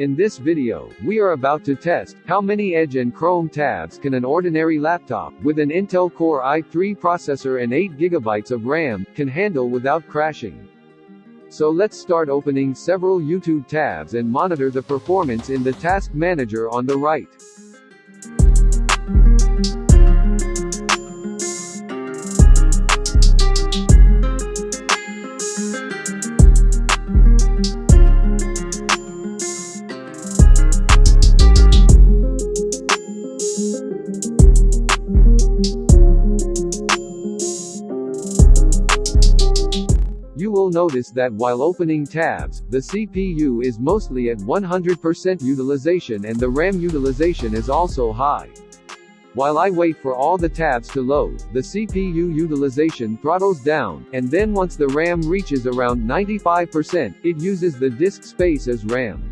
In this video, we are about to test how many Edge and Chrome tabs can an ordinary laptop with an Intel Core i3 processor and 8GB of RAM can handle without crashing. So let's start opening several YouTube tabs and monitor the performance in the task manager on the right. Notice that while opening tabs, the CPU is mostly at 100% utilization and the RAM utilization is also high. While I wait for all the tabs to load, the CPU utilization throttles down, and then once the RAM reaches around 95%, it uses the disk space as RAM.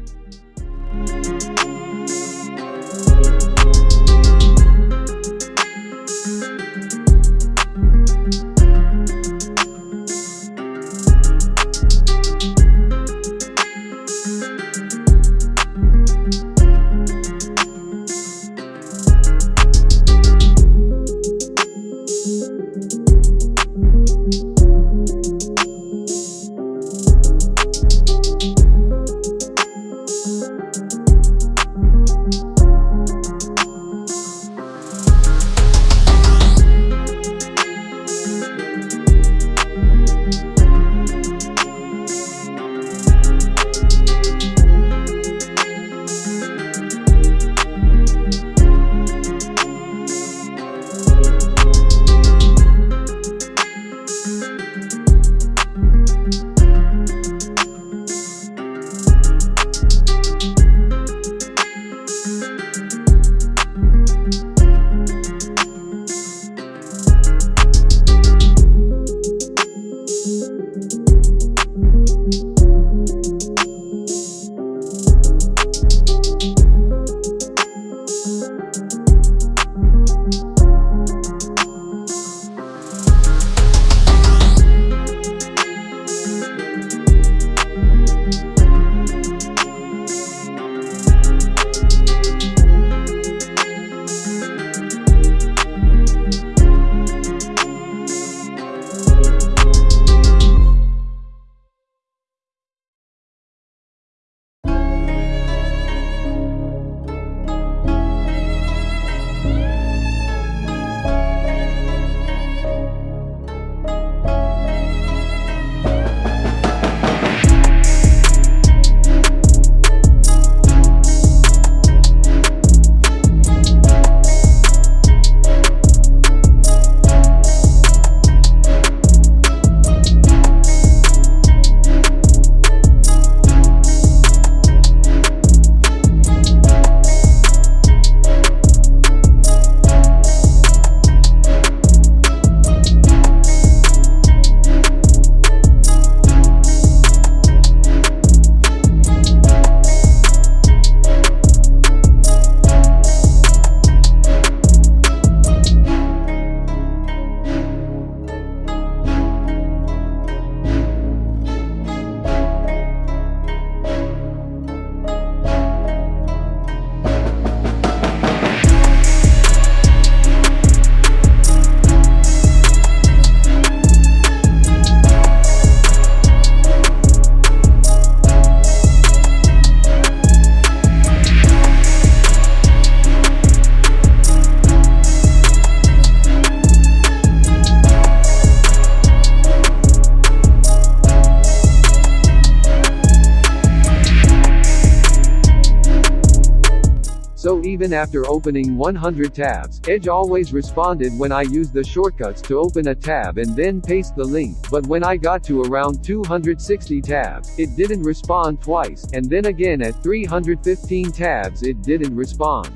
Even after opening 100 tabs, Edge always responded when I used the shortcuts to open a tab and then paste the link, but when I got to around 260 tabs, it didn't respond twice, and then again at 315 tabs it didn't respond.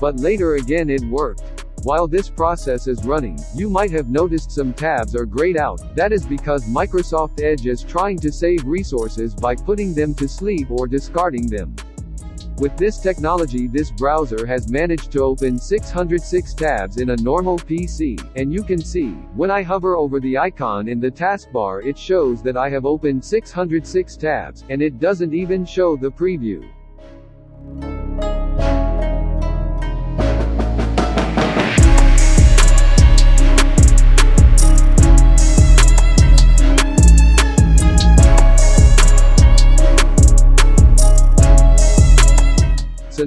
But later again it worked. While this process is running, you might have noticed some tabs are grayed out, that is because Microsoft Edge is trying to save resources by putting them to sleep or discarding them. With this technology this browser has managed to open 606 tabs in a normal PC, and you can see, when I hover over the icon in the taskbar it shows that I have opened 606 tabs, and it doesn't even show the preview.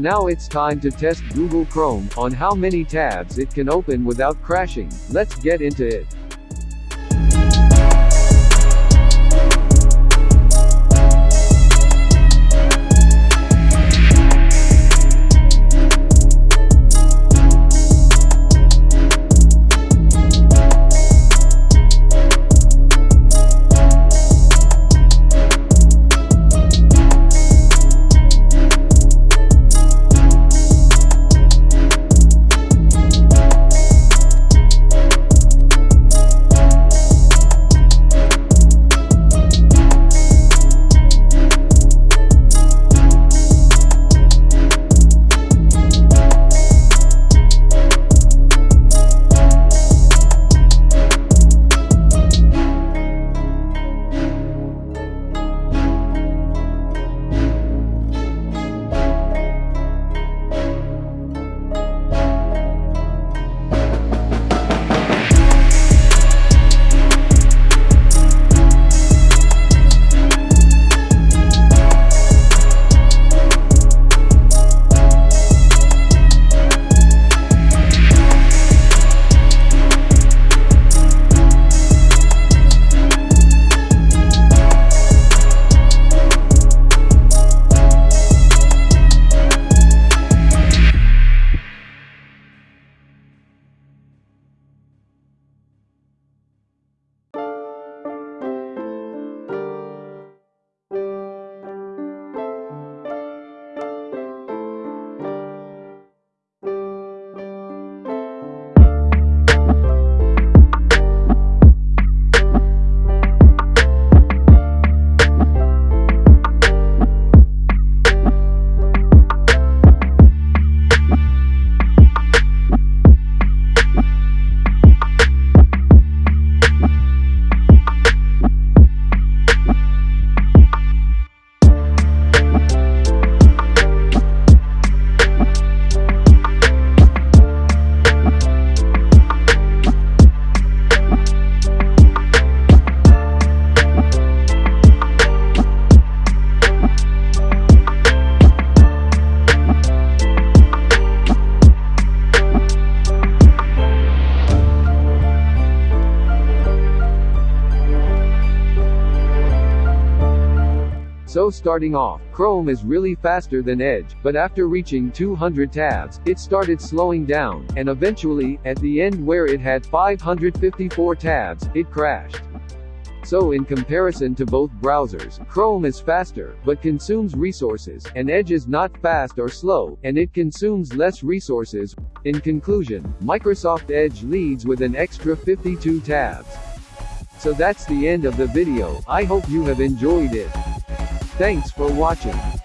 Now it's time to test Google Chrome, on how many tabs it can open without crashing. Let's get into it. So starting off, Chrome is really faster than Edge, but after reaching 200 tabs, it started slowing down, and eventually, at the end where it had 554 tabs, it crashed. So in comparison to both browsers, Chrome is faster, but consumes resources, and Edge is not fast or slow, and it consumes less resources. In conclusion, Microsoft Edge leads with an extra 52 tabs. So that's the end of the video, I hope you have enjoyed it. Thanks for watching.